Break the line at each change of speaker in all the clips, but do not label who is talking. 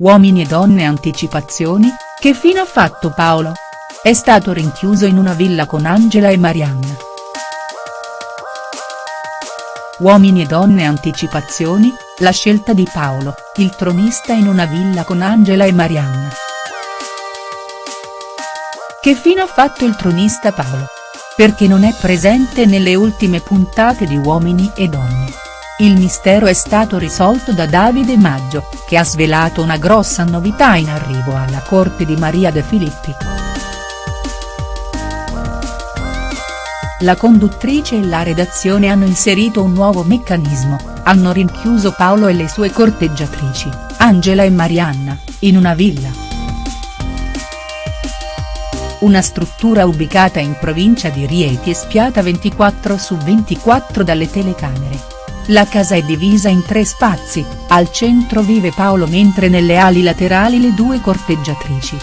Uomini e donne anticipazioni, che fine ha fatto Paolo? È stato rinchiuso in una villa con Angela e Marianna. Uomini e donne anticipazioni, la scelta di Paolo, il tronista in una villa con Angela e Marianna. Che fine ha fatto il tronista Paolo? Perché non è presente nelle ultime puntate di Uomini e Donne. Il mistero è stato risolto da Davide Maggio, che ha svelato una grossa novità in arrivo alla corte di Maria De Filippi. La conduttrice e la redazione hanno inserito un nuovo meccanismo, hanno rinchiuso Paolo e le sue corteggiatrici, Angela e Marianna, in una villa. Una struttura ubicata in provincia di Rieti e spiata 24 su 24 dalle telecamere. La casa è divisa in tre spazi, al centro vive Paolo mentre nelle ali laterali le due corteggiatrici.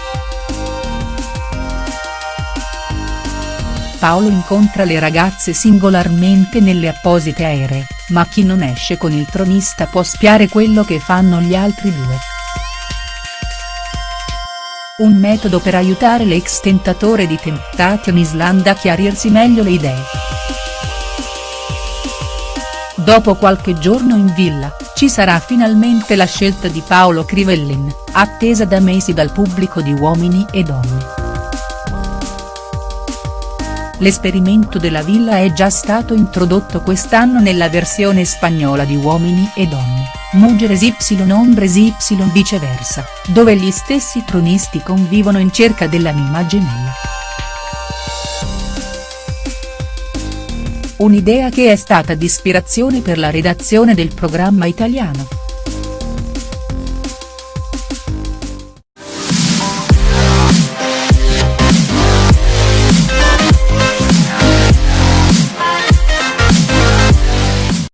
Paolo incontra le ragazze singolarmente nelle apposite aeree, ma chi non esce con il tronista può spiare quello che fanno gli altri due. Un metodo per aiutare l'ex tentatore di Temptation Island a chiarirsi meglio le idee. Dopo qualche giorno in villa, ci sarà finalmente la scelta di Paolo Crivellin, attesa da mesi dal pubblico di Uomini e Donne. L'esperimento della villa è già stato introdotto quest'anno nella versione spagnola di Uomini e Donne, Mujeres Y Hombres Y viceversa, dove gli stessi tronisti convivono in cerca dell'anima gemella. Un'idea che è stata di ispirazione per la redazione del programma italiano.